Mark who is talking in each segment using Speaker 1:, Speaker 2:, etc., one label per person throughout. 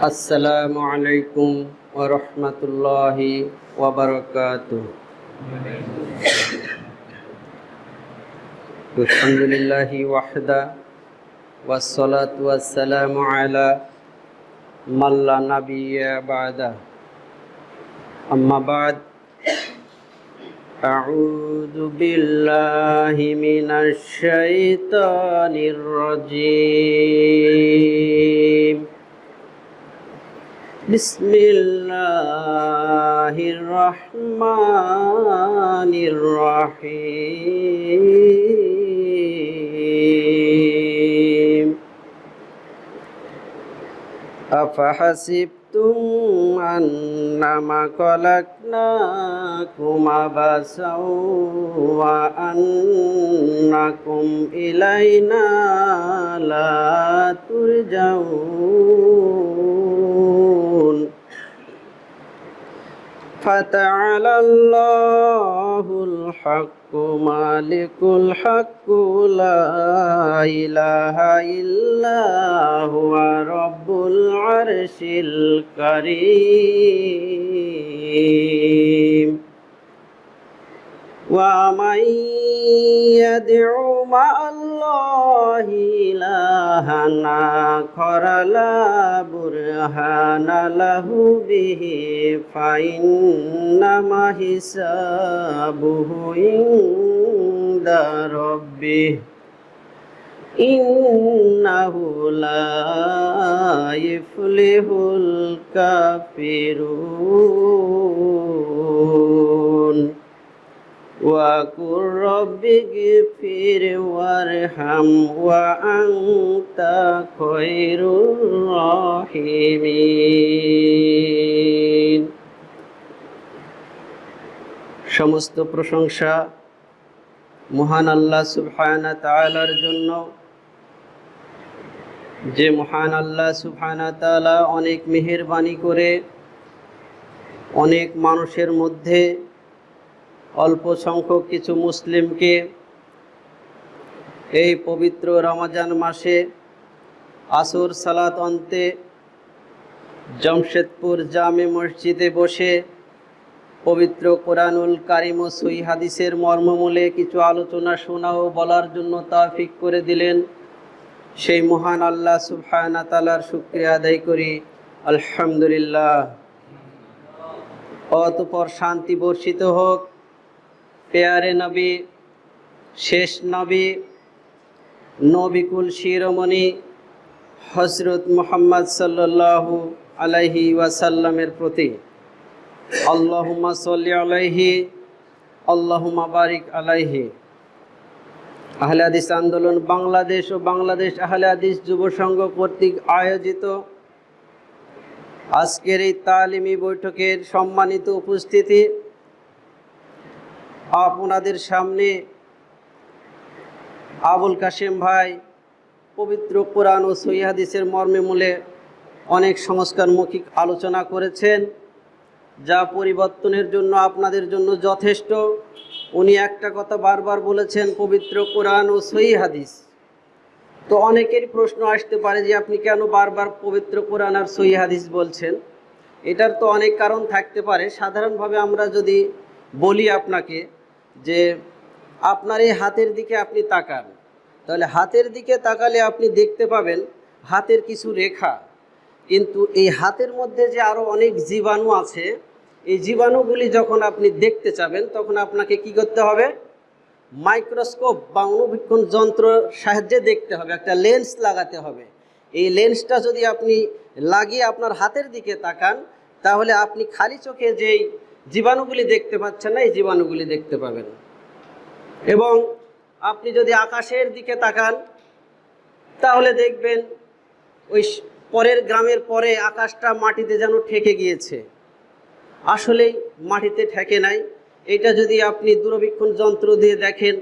Speaker 1: السلام عليكم ورحمة الله وبركاته. الحمد لله وحده والصلاة والسلام على من لا نبي بعده. أما بعد أعوذ بالله من الشيطان الرجيم. بسم الله الرحمن الرحيم أفحسبتم أنما خلقناكم عبثا وأنكم إلينا لا ترجعون فتعالى الله الحق مالك الحق لا إله إلا هو رب العرش الكريم ومن يدع মাল্লাহিলাহানা খরালা বুরহানা লাহু বিহি ইফলিহুল কাফিরুন। وقل رب اغفر وارحم وأنت خير الراحمين সমস্ত প্রশংসা মহান আল্লাহ সুবহানা তাআলার জন্য যে মহান আল্লাহ সুবহানা তাআলা অনেক মেহেরবানি করে অনেক মানুষের মধ্যে অল্প সংখ্যক কিছু মুসলিমকে এই পবিত্র রমাজান মাসে আসর সালাত অন্তে জমশেদপুর জামে মসজিদে বসে পবিত্র কোরআনুল কারিম ও সই হাদিসের মর্মমূলে কিছু আলোচনা শোনা ও বলার জন্য তাফিক করে দিলেন। সেই মহান আল্লাহ সুবহানা তালার শুক্রিয়া আদায় করি। আলহামদুলিল্লাহ। অতপর শান্তি বর্ষিত হোক। পেয়ারে নবী, শেষ নবী, নবিকুল শিরোমণি হজরত মোহাম্মদ সাল্লাল্লাহু আলাইহি ওয়াসাল্লামের প্রতি। আল্লাহুম্মা সাল্লি আলাইহি, আল্লাহুম্মা বারিক আলাইহি। আহলে হাদিস আন্দোলন বাংলাদেশ ও বাংলাদেশ আহলে হাদিস যুব সংঘ কর্তৃক আয়োজিত আজকের এই তালিমি বৈঠকের সম্মানিত উপস্থিতি আপনাদের সামনে আবুল কাশেম ভাই পবিত্র কোরআন ও সহিহাদিসের মর্মে মূলে অনেক সংস্কারমৌখিক আলোচনা করেছেন। যা পরিবর্তনের জন্য আপনাদের জন্য যথেষ্ট। উনি একটা কথা বারবার বলেছেন, পবিত্র কোরআন ও সহি হাদিস। তো অনেকেরই প্রশ্ন আসতে পারে যে আপনি কেন বারবার পবিত্র কোরআন আর সহি হাদিস বলছেন? এটার তো অনেক কারণ থাকতে পারে। সাধারণভাবে আমরা যদি বলি আপনাকে যে আপনার এই হাতের দিকে আপনি তাকান। তাহলে হাতের দিকে তাকালে আপনি দেখতে পাবেন হাতের কিছু রেখা। কিন্তু এই হাতের মধ্যে যে আরও অনেক জীবাণু আছে, এই জীবাণুগুলি যখন আপনি দেখতে চাবেন, তখন আপনাকে কি করতে হবে? মাইক্রোস্কোপ বা অনুবীক্ষণ যন্ত্র সাহায্যে দেখতে হবে, একটা লেন্স লাগাতে হবে। এই লেন্সটা যদি আপনি লাগিয়ে আপনার হাতের দিকে তাকান, তাহলে আপনি খালি চোখে যেই জীবাণুগুলি দেখতে পাচ্ছেন না, এই জীবাণুগুলি দেখতে পাবেন। এবং আপনি যদি আকাশের দিকে তাকান, তাহলে দেখবেন ওই পরের গ্রামের পরে আকাশটা মাটিতে যেন ঠেকে গিয়েছে। আসলেই মাটিতে ঠেকে নাই। এটা যদি আপনি দূরবীক্ষণ যন্ত্র দিয়ে দেখেন,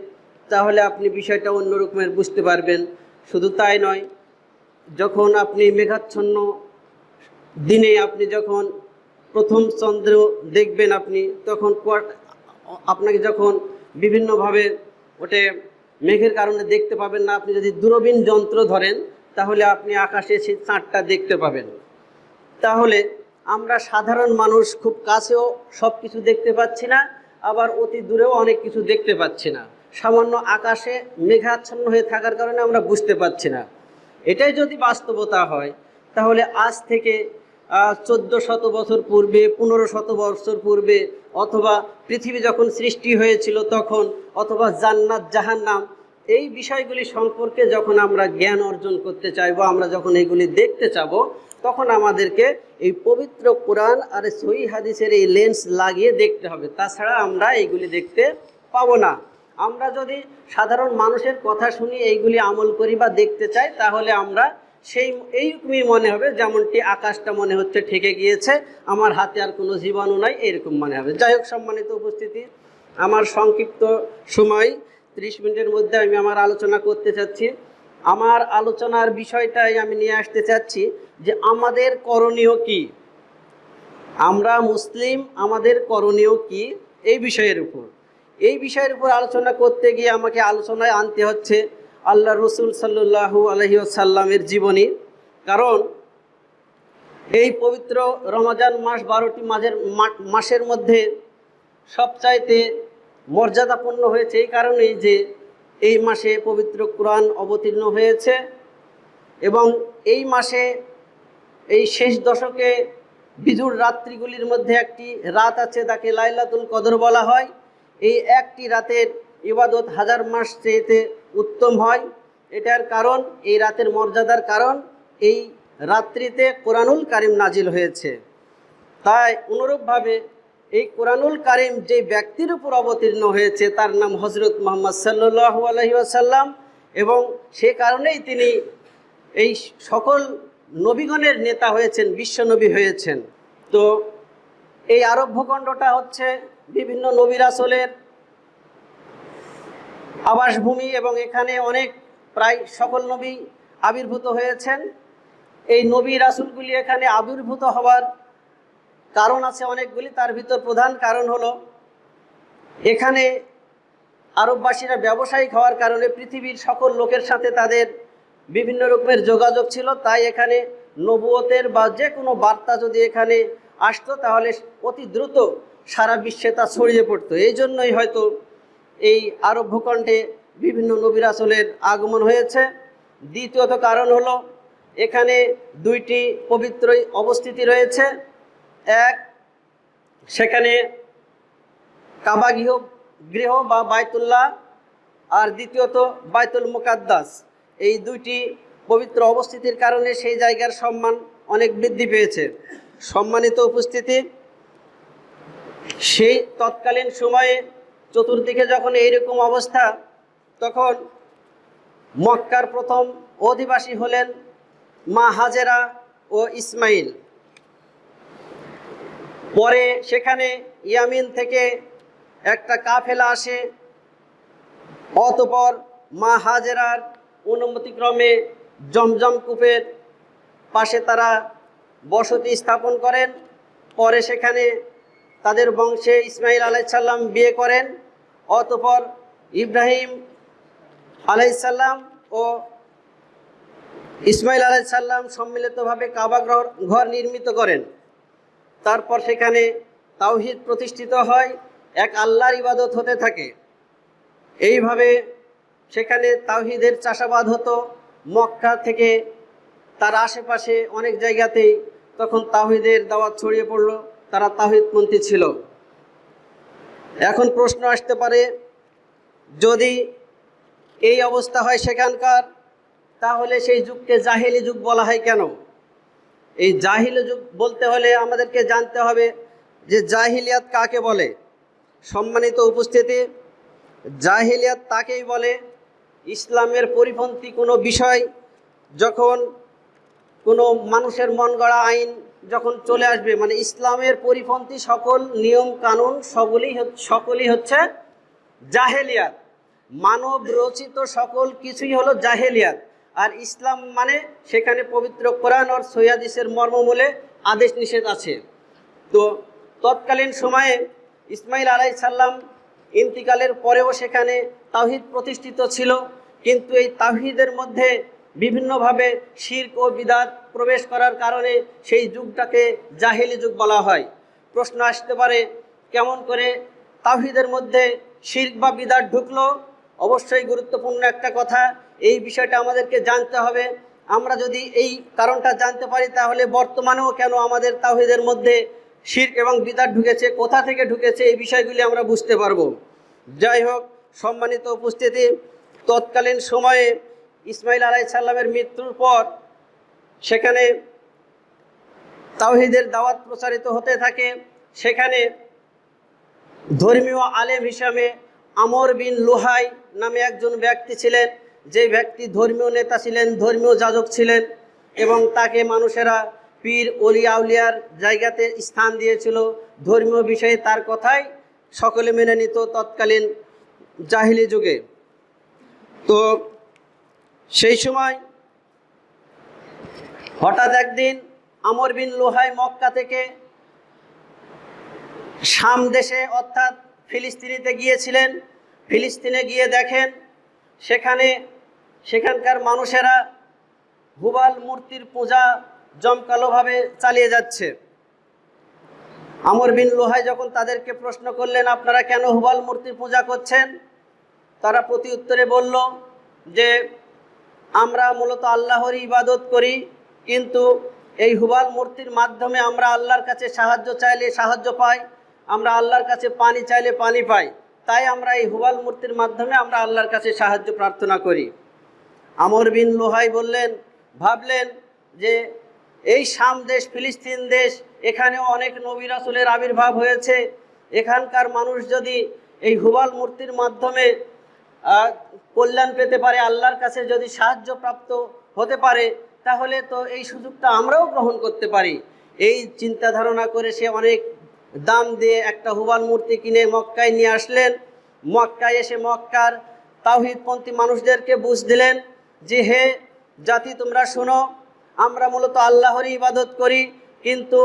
Speaker 1: তাহলে আপনি বিষয়টা অন্য রকমের বুঝতে পারবেন। শুধু তাই নয়, যখন আপনি মেঘাচ্ছন্ন দিনে আপনি যখন প্রথম চন্দ্র দেখবেন আপনি, তখন আপনাকে যখন বিভিন্নভাবে ওটে মেঘের কারণে দেখতে পাবেন না, আপনি যদি দূরবীন যন্ত্র ধরেন, তাহলে আপনি আকাশে সেই চাঁদটা দেখতে পাবেন। তাহলে আমরা সাধারণ মানুষ খুব কাছেও সব কিছু দেখতে পাচ্ছি না, আবার অতি দূরেও অনেক কিছু দেখতে পাচ্ছি না। সামান্য আকাশে মেঘাচ্ছন্ন হয়ে থাকার কারণে আমরা বুঝতে পারছি না। এটাই যদি বাস্তবতা হয়, তাহলে আজ থেকে চোদ্দ শত বছর পূর্বে, পনেরো শত বছর পূর্বে, অথবা পৃথিবী যখন সৃষ্টি হয়েছিল তখন, অথবা জান্নাত জাহান্নাম, এই বিষয়গুলি সম্পর্কে যখন আমরা জ্ঞান অর্জন করতে চাইব, আমরা যখন এগুলি দেখতে চাব, তখন আমাদেরকে এই পবিত্র কোরআন আর সই হাদিসের এই লেন্স লাগিয়ে দেখতে হবে। তাছাড়া আমরা এইগুলি দেখতে পাবো না। আমরা যদি সাধারণ মানুষের কথা শুনি, এইগুলি আমল করি বা দেখতে চাই, তাহলে আমরা সেই এইরকমই মনে হবে, যেমনটি আকাশটা মনে হচ্ছে ঠেকে গিয়েছে, আমার হাতে আর কোনো জীবাণু নাই এরকম মনে হবে। যাই হোক, সম্মানিত উপস্থিতি, আমার সংক্ষিপ্ত সময়, ত্রিশ মিনিটের মধ্যে আমি আমার আলোচনা করতে চাচ্ছি। আমার আলোচনার বিষয়টাই আমি নিয়ে আসতে চাচ্ছি যে আমাদের করণীয় কি? আমরা মুসলিম, আমাদের করণীয় কি? এই বিষয়ের উপর। এই বিষয়ের উপর আলোচনা করতে গিয়ে আমাকে আলোচনায় আনতে হচ্ছে আল্লাহ রসুল সাল্লু আলহিসাল্লামের জীবনী। কারণ এই পবিত্র রমজান মাস বারোটি মাসের মাসের মধ্যে সবচাইতে মর্যাদাপূর্ণ হয়েছে এই কারণেই যে এই মাসে পবিত্র কোরআন অবতীর্ণ হয়েছে এবং এই মাসে এই শেষ দশকে বিজুর রাত্রিগুলির মধ্যে একটি রাত আছে তাকে লাইলাতুল কদর বলা হয়। এই একটি রাতের ইবাদত হাজার মাস চেয়েতে উত্তম হয় এটার কারণ, এই রাতের মর্যাদার কারণ, এই রাত্রিতে কোরআনুল কারিম নাজিল হয়েছে। তাই অনুরূপভাবে এই কোরআনুল কারিম যে ব্যক্তির উপর অবতীর্ণ হয়েছে, তার নাম হজরত মোহাম্মদ সাল্লু আলহি আসাল্লাম এবং সে কারণেই তিনি এই সকল নবীগণের নেতা হয়েছেন, বিশ্বনবী হয়েছেন। তো এই আরব্যখণ্ডটা হচ্ছে বিভিন্ন নবীর আসলের আবাসভূমি এবং এখানে অনেক প্রায় সকল নবী আবির্ভূত হয়েছেন। এই নবী রাসুলগুলি এখানে আবির্ভূত হওয়ার কারণ আছে অনেকগুলি, তার ভিতর প্রধান কারণ হলো, এখানে আরববাসীরা ব্যবসায়িক হওয়ার কারণে পৃথিবীর সকল লোকের সাথে তাদের বিভিন্ন রকমের যোগাযোগ ছিল, তাই এখানে নবুয়তের বা যে কোনো বার্তা যদি এখানে আসতো, তাহলে অতি দ্রুত সারা বিশ্বে তা ছড়িয়ে পড়তো। এই জন্যই হয়তো এই আরব ভূখণ্ডে বিভিন্ন নবীর আসলের আগমন হয়েছে। দ্বিতীয়ত কারণ হলো, এখানে দুইটি পবিত্র অবস্থিতি রয়েছে। এক, সেখানে কাবা গৃহ গৃহ বা বায়তুল্লাহ আর দ্বিতীয়ত বায়তুল মুকাদ্দাস। এই দুইটি পবিত্র অবস্থিতির কারণে সেই জায়গার সম্মান অনেক বৃদ্ধি পেয়েছে। সম্মানিত উপস্থিতি, সেই তৎকালীন সময়ে চতুর্দিকে যখন এইরকম অবস্থা, তখন মক্কার প্রথম অধিবাসী হলেন মা হাজেরা ও ইসমাইল। পরে সেখানে ইয়ামিন থেকে একটা কাফেলা আসে, অতপর মা হাজেরার অনুমতিক্রমে জমজম কূপের পাশে তারা বসতি স্থাপন করেন। পরে সেখানে তাদের বংশে ইসমাইল আলাইসাল্লাম বিয়ে করেন, অতপর ইব্রাহিম আলাইসাল্লাম ও ইসমাইল আলাইসাল্লাম সম্মিলিতভাবে কাবা ঘর নির্মিত করেন। তারপর সেখানে তাওহিদ প্রতিষ্ঠিত হয়, এক আল্লাহর ইবাদত হতে থাকে। এইভাবে সেখানে তাওহিদের চাষাবাদ হতো। মক্কা থেকে তার আশেপাশে অনেক জায়গাতেই তখন তাহিদের দাওয়াত ছড়িয়ে পড়ল। তারা তাহিদপন্থী ছিল। এখন প্রশ্ন আসতে পারে, যদি এই অবস্থা হয় সেখানকার, তাহলে সেই যুগকে জাহিলি যুগ বলা হয় কেন? এই জাহিলি যুগ বলতে হলে আমাদেরকে জানতে হবে যে জাহিলিয়াত কাকে বলে? সম্মানিত উপস্থিতি, জাহিলিয়াত তাকেই বলে ইসলামের পরিপন্থী কোনো বিষয় যখন কোনো মানুষের মন গড়া আইন যখন চলে আসবে মানে ইসলামের পরিপন্থী সকল নিয়ম কানুন সকলই সকলই হচ্ছে জাহেলিয়াত। মানব রচিত সকল কিছুই হলো জাহেলিয়াত। আর ইসলাম মানে সেখানে পবিত্র কোরআন আর সৈয়াদিসের মর্মমূলে আদেশ নিষেধ আছে। তো তৎকালীন সময়ে ইসমাইল আলাই সাল্লাম ইন্তিকালের পরেও সেখানে তাহিদ প্রতিষ্ঠিত ছিল, কিন্তু এই তাহিদের মধ্যে বিভিন্নভাবে শির্ক ও বিদাত প্রবেশ করার কারণে সেই যুগটাকে জাহেলি যুগ বলা হয়। প্রশ্ন আসতে পারে, কেমন করে তাহিদের মধ্যে শির্ক বা বিদাত ঢুকলো? অবশ্যই গুরুত্বপূর্ণ একটা কথা, এই বিষয়টা আমাদেরকে জানতে হবে। আমরা যদি এই কারণটা জানতে পারি, তাহলে বর্তমানেও কেন আমাদের তাহিদের মধ্যে শির্ক এবং বিদাত ঢুকেছে, কোথা থেকে ঢুকেছে, এই বিষয়গুলি আমরা বুঝতে পারব। যাই হোক, সম্মানিত উপস্থিতি, তৎকালীন সময়ে ইসমাইল আলাই সাল্লামের মৃত্যুর পর সেখানে তাওহিদের দাওয়াত প্রচারিত হতে থাকে। সেখানে ধর্মীয় আলেম হিসাবে আমর বিন লুহাই নামে একজন ব্যক্তি ছিলেন। যে ব্যক্তি ধর্মীয় নেতা ছিলেন, ধর্মীয় যাজক ছিলেন এবং তাকে মানুষেরা পীর, অলি, আউলিয়ার জায়গাতে স্থান দিয়েছিল। ধর্মীয় বিষয়ে তার কথাই সকলে মেনে নিত তৎকালীন জাহিলি যুগে। তো সেই সময় হঠাৎ একদিন আমর বিন লোহাই মক্কা থেকে শাম দেশে, অর্থাৎ ফিলিস্তিনিতে গিয়েছিলেন। ফিলিস্তিনে গিয়ে দেখেন সেখানে সেখানকার মানুষেরা হুবাল মূর্তির পূজা জমকালোভাবে চালিয়ে যাচ্ছে। আমর বিন লোহাই যখন তাদেরকে প্রশ্ন করলেন, আপনারা কেন হুবাল মূর্তির পূজা করছেন? তারা প্রতি উত্তরে বলল যে আমরা মূলত আল্লাহরই ইবাদত করি, কিন্তু এই হুবাল মূর্তির মাধ্যমে আমরা আল্লাহর কাছে সাহায্য চাইলে সাহায্য পাই, আমরা আল্লাহর কাছে পানি চাইলে পানি পাই, তাই আমরা এই হুবাল মূর্তির মাধ্যমে আমরা আল্লাহর কাছে সাহায্য প্রার্থনা করি। আমর বিন লোহাই বললেন, ভাবলেন যে এই শাম দেশ, ফিলিস্তিন দেশ, এখানেও অনেক নবী রাসুলের আবির্ভাব হয়েছে, এখানকার মানুষ যদি এই হুবাল মূর্তির মাধ্যমে কল্যাণ পেতে পারে, আল্লাহর কাছে যদি সাহায্য প্রাপ্ত হতে পারে, তাহলে তো এই সুযোগটা আমরাও গ্রহণ করতে পারি। এই চিন্তা ধারণা করে সে অনেক দাম দিয়ে একটা হুবাল মূর্তি কিনে মক্কায় নিয়ে আসলেন। মক্কায় এসে মক্কার তাওহিদপন্থী মানুষদেরকে বুঝ দিলেন যে, হে জাতি, তোমরা শোনো, আমরা মূলত আল্লাহরই ইবাদত করি, কিন্তু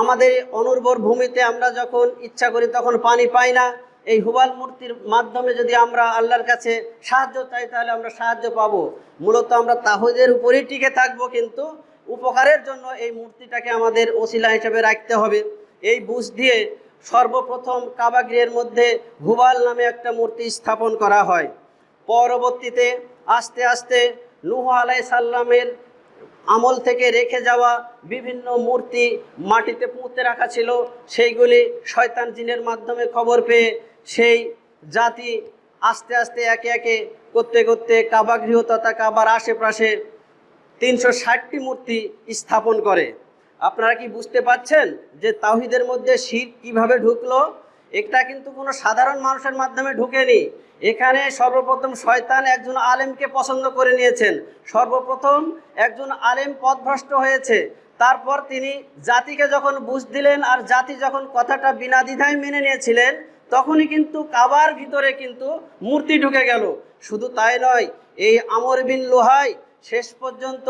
Speaker 1: আমাদের অনুর্বর ভূমিতে আমরা যখন ইচ্ছা করি, তখন পানি পাই না। এই হুবাল মূর্তির মাধ্যমে যদি আমরা আল্লাহর কাছে সাহায্য চাই, তাহলে আমরা সাহায্য পাবো। মূলত আমরা তাহদের উপরেই টিকে থাকব, কিন্তু উপকারের জন্য এই মূর্তিটাকে আমাদের ওসিলা হিসেবে রাখতে হবে। এই বুঝ দিয়ে সর্বপ্রথম কাবাগৃহের মধ্যে হুবাল নামে একটা মূর্তি স্থাপন করা হয়। পরবর্তীতে আস্তে আস্তে নুহ আলাই সাল্লামের আমল থেকে রেখে যাওয়া বিভিন্ন মূর্তি মাটিতে পুঁতে রাখা ছিল। সেইগুলি শয়তান জিনের মাধ্যমে খবর পেয়ে সেই জাতি আস্তে আস্তে একে একে করতে করতে কাবাগৃহ তথা কাবার আশেপাশে তিনশো ষাটটি মূর্তি স্থাপন করে। আপনারা কি বুঝতে পাচ্ছেন যে তাহিদের মধ্যে শীত কীভাবে ঢুকলো? এটা কিন্তু কোনো সাধারণ মানুষের মাধ্যমে ঢুকেনি। এখানে সর্বপ্রথম শয়তান একজন আলেমকে পছন্দ করে নিয়েছেন। সর্বপ্রথম একজন আলেম পথভ্রষ্ট হয়েছে। তারপর তিনি জাতিকে যখন বুঝ দিলেন আর জাতি যখন কথাটা বিনা দ্বিধায় মেনে নিয়েছিলেন তখনই কিন্তু কাবার ভিতরে কিন্তু মূর্তি ঢুকে গেল। শুধু তাই নয়, এই আমর বিন লোহাই শেষ পর্যন্ত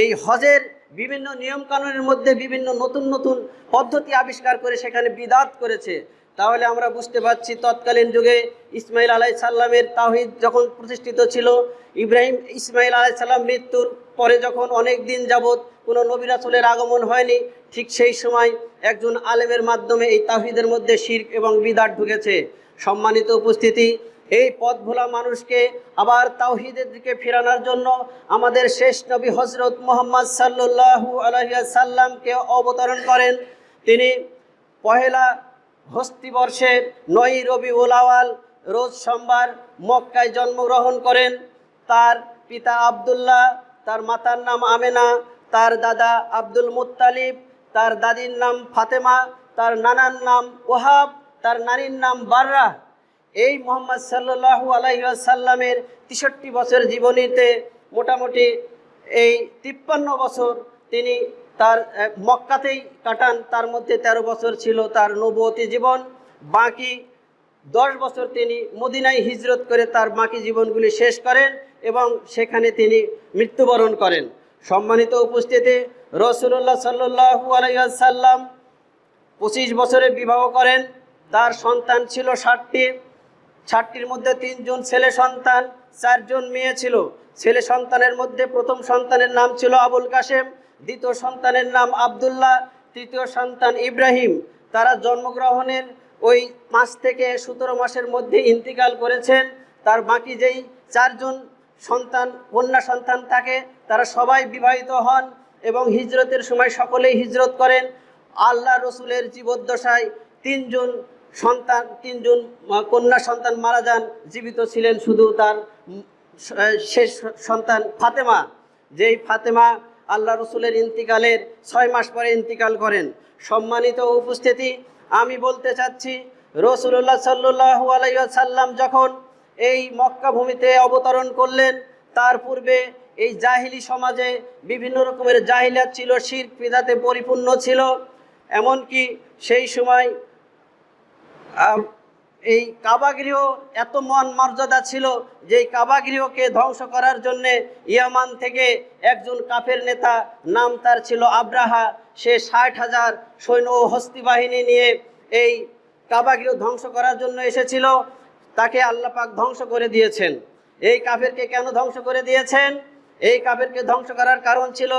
Speaker 1: এই হজের বিভিন্ন নিয়মকানুনের মধ্যে বিভিন্ন নতুন নতুন পদ্ধতি আবিষ্কার করে সেখানে বিদাত করেছে। তাহলে আমরা বুঝতে পারছি, তৎকালীন যুগে ইসমাইল আলাই সাল্লামের তাহিদ যখন প্রতিষ্ঠিত ছিল, ইব্রাহিম ইসমাইল আলাই সাল্লাম মৃত্যুর পরে যখন অনেক দিন যাবৎ কোনো নবিরাসলের আগমন হয়নি, ঠিক সেই সময় একজন আলেমের মাধ্যমে এই তাহিদের মধ্যে শির্ক এবং বিদাত ঢুকেছে। সম্মানিত উপস্থিতি এই পথ ভোলা মানুষকে আবার তাওহিদের দিকে ফেরানোর জন্য আমাদের শেষ নবী হজরত মোহাম্মদ সাল্লু আলহিয়া সাল্লামকে অবতরণ করেন। তিনি পহেলা হস্তিবর্ষের নয় রবি ওলাওয়াল রোজ সোমবার মক্কায় জন্মগ্রহণ করেন। তার পিতা আবদুল্লাহ, তার মাতার নাম আমেনা, তার দাদা আব্দুল মুত্তালিব, তার দাদির নাম ফাতেমা, তার নানার নাম ওহাব, তার নারীর নাম বাররা এই মোহাম্মদ সাল্লু আলাইসাল্লামের তেষট্টি বছর জীবনীতে মোটামুটি এই তিপ্পান্ন বছর তিনি তার মক্কাতেই কাটান। তার মধ্যে ১৩ বছর ছিল তার নবতী জীবন। বাকি দশ বছর তিনি মদিনায় হিজরত করে তার বাকি জীবনগুলি শেষ করেন এবং সেখানে তিনি মৃত্যুবরণ করেন। সম্মানিত উপস্থিতি রসুল্লাহ সাল্লু আলাইসাল্লাম পঁচিশ বছরে বিবাহ করেন। তার সন্তান ছিল ষাটটি। ষাটটির মধ্যে তিনজন ছেলে সন্তান, চারজন মেয়ে ছিল। ছেলে সন্তানের মধ্যে প্রথম সন্তানের নাম ছিল আবুল কাশেম, দ্বিতীয় সন্তানের নাম আবদুল্লাহ, তৃতীয় সন্তান ইব্রাহিম। তারা জন্মগ্রহণের ওই পাঁচ থেকে সতেরো মাসের মধ্যে ইন্তিকাল করেছেন। তার বাকি যেই চারজন সন্তান, কন্যা সন্তান থাকে, তারা সবাই বিবাহিত হন এবং হিজরতের সময় সকলেই হিজরত করেন। আল্লাহ রসুলের জীবদ্দশায় তিনজন সন্তান, তিনজন কন্যা সন্তান মারা যান, জীবিত ছিলেন শুধু তার শেষ সন্তান ফাতেমা। যেই ফাতেমা আল্লাহ রসুলের ইন্তিকালের ছয় মাস পরে ইন্তিকাল করেন। সম্মানিত উপস্থিতি, আমি বলতে চাচ্ছি রসুল্লাহ সাল্লু আলাইসাল্লাম যখন এই মক্কা ভূমিতে অবতরণ করলেন, তার পূর্বে এই জাহিলি সমাজে বিভিন্ন রকমের জাহিলিয়াত ছিল শির পিদাতে পরিপূর্ণ ছিল। এমনকি সেই সময় এই কাবাগৃহ এত মন মর্যাদা ছিল যে কাবাগৃহকে ধ্বংস করার জন্যে ইয়ামান থেকে একজন কাফের নেতা, নাম তার ছিল আব্রাহা। সে ষাট হাজার সৈন্য ও হস্তি বাহিনী নিয়ে এই কাবাগৃহ ধ্বংস করার জন্য এসেছিল। তাকে আল্লাহ পাক ধ্বংস করে দিয়েছেন। এই কাফেরকে কেন ধ্বংস করে দিয়েছেন? এই কাফেরকে ধ্বংস করার কারণ ছিল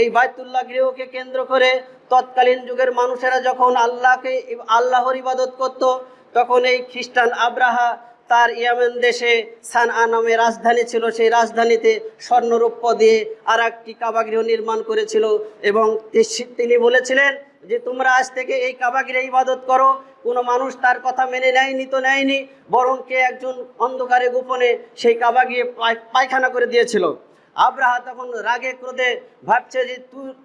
Speaker 1: এই বাইতুল্লাহ গৃহকে কেন্দ্র করে তৎকালীন যুগের মানুষেরা যখন আল্লাহকে, আল্লাহর ইবাদত করত, তখন এই খ্রিস্টান আব্রাহা তার ইয়ামেন দেশে সান নামে রাজধানী ছিল। সেই রাজধানীতে স্বর্ণরৌপ্য দিয়ে আর একটি কাবাগৃহ নির্মাণ করেছিল এবং তিনি বলেছিলেন যে, তোমরা আজ থেকে এই কাবাগৃহে ইবাদত করো। কোনো মানুষ তার কথা মেনে নেয়নি তো নেয়নি, বরং কে একজন অন্ধকারে গোপনে সেই কাবাগৃহে পায়- পায়খানা করে দিয়েছিল। আব্রাহা তখন রাগে ক্রোধে ভাবছে যে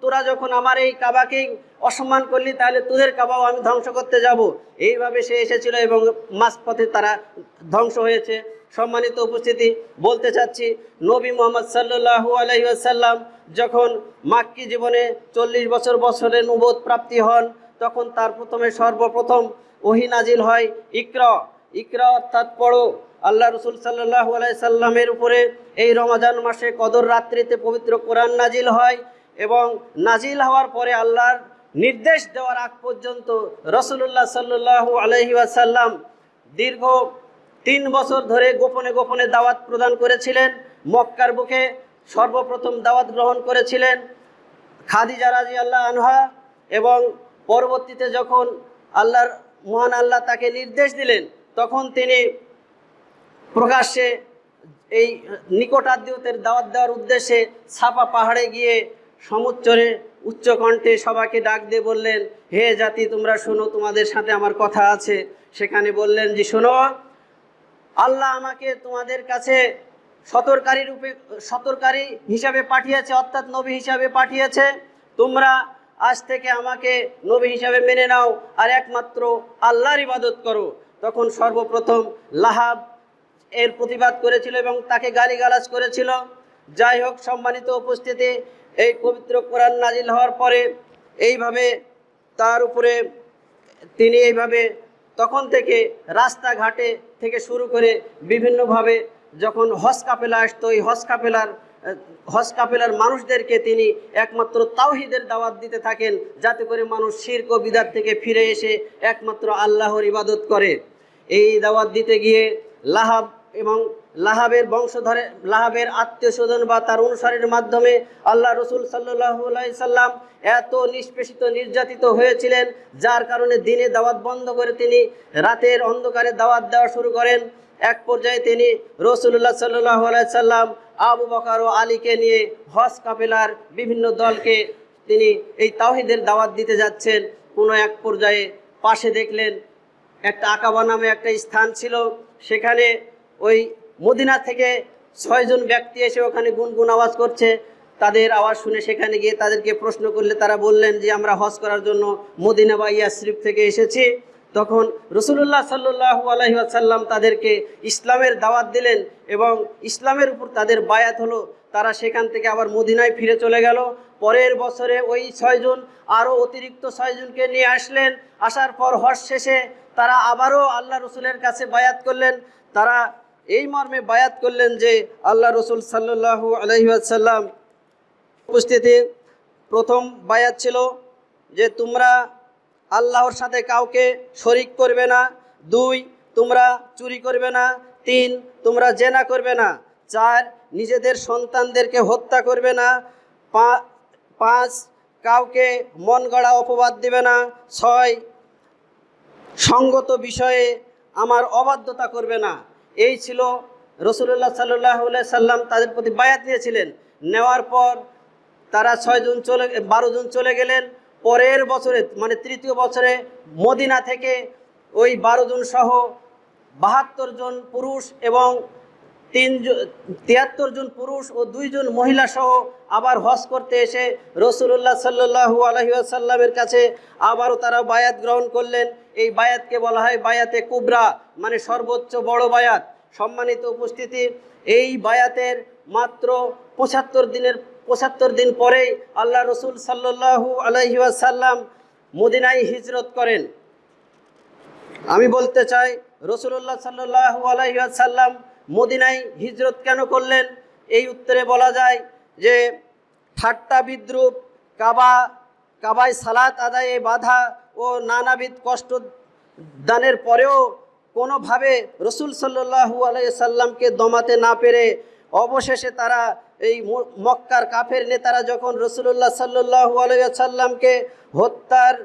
Speaker 1: তোরা যখন আমার এই কাবাকে অসম্মান করলি, তাহলে তোদের কাবাও আমি ধ্বংস করতে যাব। এইভাবে সে এসেছিল এবং মাঝপথে তারা ধ্বংস হয়েছে। সম্মানিত উপস্থিতি, বলতে চাচ্ছি, নবী মোহাম্মদ সাল্লু আলহিসাল্লাম যখন মাক্কি জীবনে চল্লিশ বছর বছরে নবোধ প্রাপ্তি হন, তখন তার প্রথমে সর্বপ্রথম ওহি নাজিল হয় ইকর। ইকরা অর্থাৎ পড়ো। আল্লাহ রসুল সাল্লাহ সাল্লামের উপরে এই রমাজান মাসে কদর রাত্রিতে পবিত্র কোরআন নাজিল হয় এবং নাজিল হওয়ার পরে আল্লাহর নির্দেশ দেওয়ার আগ পর্যন্ত রসুল্লাহ সাল্লাহ আলহি আসাল্লাম দীর্ঘ তিন বছর ধরে গোপনে গোপনে দাওয়াত প্রদান করেছিলেন, মক্কার বুকে সর্বপ্রথম দাওয়াত গ্রহণ করেছিলেন খাদিজা রাজি আল্লাহ আনহা এবং পরবর্তীতে যখন আল্লাহর মহান আল্লাহ তাকে নির্দেশ দিলেন, তখন তিনি প্রকাশ্যে এই নিকটাত্মীয়দের দাওয়াত দেওয়ার উদ্দেশ্যে ছাপা পাহাড়ে গিয়ে সমুচ্চরে উচ্চকণ্ঠে সবাকে ডাক দিয়ে বললেন, হে জাতি, তোমরা শোনো, তোমাদের সাথে আমার কথা আছে। সেখানে বললেন যে, শোনো, আল্লাহ আমাকে তোমাদের কাছে সতর্কারী রূপে, সতর্কারী হিসাবে পাঠিয়েছে, অর্থাৎ নবী হিসাবে পাঠিয়েছে। তোমরা আজ থেকে আমাকে নবী হিসাবে মেনে নাও, আর একমাত্র আল্লাহর ইবাদত করো। তখন সর্বপ্রথম লাহাব এর প্রতিবাদ করেছিল এবং তাকে গালিগালাজ করেছিল। যাই হোক, সম্মানিত উপস্থিতি, এই পবিত্র কোরআন নাজিল হওয়ার পরে এইভাবে তার উপরে তিনি এইভাবে তখন থেকে রাস্তাঘাটে থেকে শুরু করে বিভিন্নভাবে যখন হজ কাপেলা আসতো, এই হজ কাপেলার হজ কাপেলার মানুষদেরকে তিনি একমাত্র তাওহিদের দাওয়াত দিতে থাকেন, যাতে করে মানুষ শির্ক ও বিদাত থেকে ফিরে এসে একমাত্র আল্লাহর ইবাদত করে। এই দাওয়াত দিতে গিয়ে লাহাব এবং লাহাবের বংশধরে, লাহাবের আত্মীয় স্বজন বা তার অনুসারীর মাধ্যমে আল্লাহ রসুল সাল্লাহ সাল্লাম এত নিষ্পেষিত, নির্যাতিত হয়েছিলেন, যার কারণে দিনে দাওয়াত বন্ধ করে তিনি রাতের অন্ধকারে দাওয়াত দেওয়া শুরু করেন। এক পর্যায়ে তিনি রসুল্লাহ সাল্লাহ সাল্লাম আবু বকার ও আলীকে নিয়ে হজ কাপেলার বিভিন্ন দলকে তিনি এই তাওহিদের দাওয়াত দিতে যাচ্ছেন। কোনো এক পর্যায়ে পাশে দেখলেন, একটা আকাবা নামে একটা স্থান ছিল। সেখানে ওই মদিনা থেকে ছয়জন ব্যক্তি এসে ওখানে গুনগুন আওয়াজ করছে। তাদের আওয়াজ শুনে সেখানে গিয়ে তাদেরকে প্রশ্ন করলে তারা বললেন যে, আমরা হজ করার জন্য মদিনা বা ইয়াসরিফ থেকে এসেছি। তখন রসুল্লাহ সাল্লু আলহি আসাল্লাম তাদেরকে ইসলামের দাওয়াত দিলেন এবং ইসলামের উপর তাদের বায়াত হলো। তারা সেখান থেকে আবার মদিনায় ফিরে চলে গেল। পরের বছরে ওই ছয়জন আরও অতিরিক্ত ছয়জনকে নিয়ে আসলেন। আসার পর হজ শেষে তারা আবারও আল্লাহ রসুলের কাছে বায়াত করলেন। তারা এই মর্মে বায়াত করলেন যে আল্লাহ রসুল সাল্লু আলহিসাল্লাম উপস্থিতি প্রথম বায়াত ছিল যে তোমরা আল্লাহর সাথে কাউকে শরিক করবে না, দুই, তোমরা চুরি করবে না, তিন, তোমরা জেনা করবে না, চার, নিজেদের সন্তানদেরকে হত্যা করবে না পাঁচ, কাউকে মন গড়া অপবাদ দেবে না, ছয়, সঙ্গত বিষয়ে আমার অবাধ্যতা করবে না। এই ছিল রসুল্লাহ সাল্লাহ সাল্লাম তাদের প্রতি বায়াত নিয়েছিলেন। নেওয়ার পর তারা ছয়জন চলে, বারো জন চলে গেলেন। পরের বছরে মানে তৃতীয় বছরে মদিনা থেকে ওই বারো জন সহ বাহাত্তর জন পুরুষ এবং তিন তিয়াত্তর জন পুরুষ ও দুইজন মহিলা সহ আবার হজ করতে এসে রসুল্লাহ সাল্লু আলহিসাল্লামের কাছে আবারও তারা বায়াত গ্রহণ করলেন। এই বায়াতকে বলা হয় বায়াতে কুবরা মানে সর্বোচ্চ বড় বায়াত। সম্মানিত উপস্থিতি, এই বায়াতের মাত্র পঁচাত্তর দিনের, পঁচাত্তর দিন পরেই আল্লাহ রসুল সাল্লু আলহিসাল্লাম মদিনায় হিজরত করেন। আমি বলতে চাই রসুল্লাহ সাল্লাহ আলাইসাল্লাম মদিনায় হিজরত কেন করলেন? এই উত্তরে বলা যায় যে, ঠাট্টা বিদ্রুপ, কাবা, কাবায় সালাত আদায়ে বাধা ও নানাবিধ কষ্ট দানের পরেও কোনোভাবে রসুল সাল্লু আলাইসাল্লামকে দমাতে না পেরে অবশেষে তারা এই মক্কার কাফের নেতারা যখন রসুল্লাহ সাল্লু আলাইসাল্লামকে হত্যার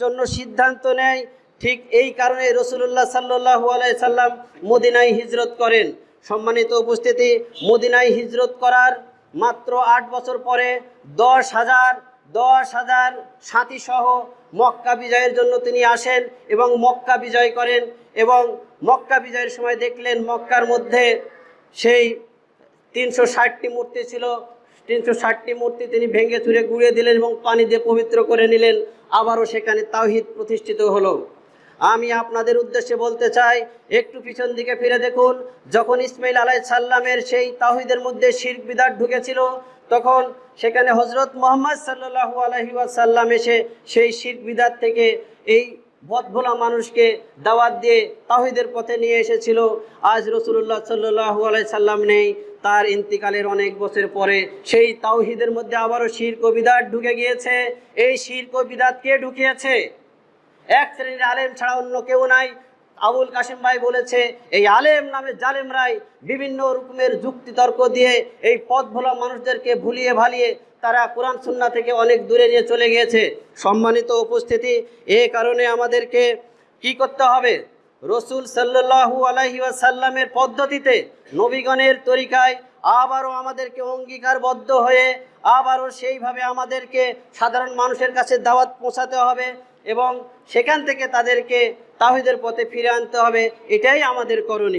Speaker 1: জন্য সিদ্ধান্ত নেয় ঠিক এই কারণে রসুল্লাহ সাল্লাহ সাল্লাম মদিনায় হিজরত করেন। সম্মানিত উপস্থিতি, মদিনায় হিজরত করার মাত্র আট বছর পরে দশ হাজার দশ হাজার সাথী সহ মক্কা বিজয়ের জন্য তিনি আসেন এবং মক্কা বিজয় করেন এবং মক্কা বিজয়ের সময় দেখলেন মক্কার মধ্যে সেই তিনশো ষাটটি মূর্তি ছিল। তিনশো ষাটটি মূর্তি তিনি ভেঙে চুরে গুঁড়িয়ে দিলেন এবং পানি দিয়ে পবিত্র করে নিলেন। আবারও সেখানে তাওহিদ প্রতিষ্ঠিত হলো। আমি আপনাদের উদ্দেশ্যে বলতে চাই, একটু পিছন দিকে ফিরে দেখুন, যখন ইসমাইল আলাই সাল্লামের সেই তাহিদের মধ্যে শির্ক বিদার ঢুকেছিল, তখন সেখানে হজরত মোহাম্মদ সাল্লাহু আলহি সাল্লাম এসে সেই শির্ক বিদার থেকে এই বদভোলা মানুষকে দাওয়াত দিয়ে তাহিদের পথে নিয়ে এসেছিল। আজ রসুল্লাহ সাল্লু আলাই সাল্লাম নেই, তার ইন্তিকালের অনেক বছর পরে সেই তাওহিদের মধ্যে আবারও শির্ক বিদাত ঢুকে গিয়েছে। এই শির্ক বিদাত কে ঢুকিয়েছে? এক শ্রেণির আলেম ছাড়া অন্য কেউ নাই। আবুল কাশিম ভাই বলেছে, এই আলেম নামে জালেমরাই বিভিন্ন রকমের যুক্তি তর্ক দিয়ে এই পথ ভোলা মানুষদেরকে ভুলিয়ে ভালিয়ে তারা কোরআন সুন্না থেকে অনেক দূরে নিয়ে চলে গিয়েছে। সম্মানিত উপস্থিতি, এ কারণে আমাদেরকে কি করতে হবে? রসুল সাল্লাহু আলহি সাল্লামের পদ্ধতিতে নবীগণের তরিকায় আবারও আমাদেরকে অঙ্গীকারবদ্ধ হয়ে আবারও সেইভাবে আমাদেরকে সাধারণ মানুষের কাছে দাওয়াত পৌঁছাতে হবে। এবং সেখান থেকে তাদেরকে তাহিদের পথে ফিরে আনতে হবে। এটাই আমাদের করণীয়।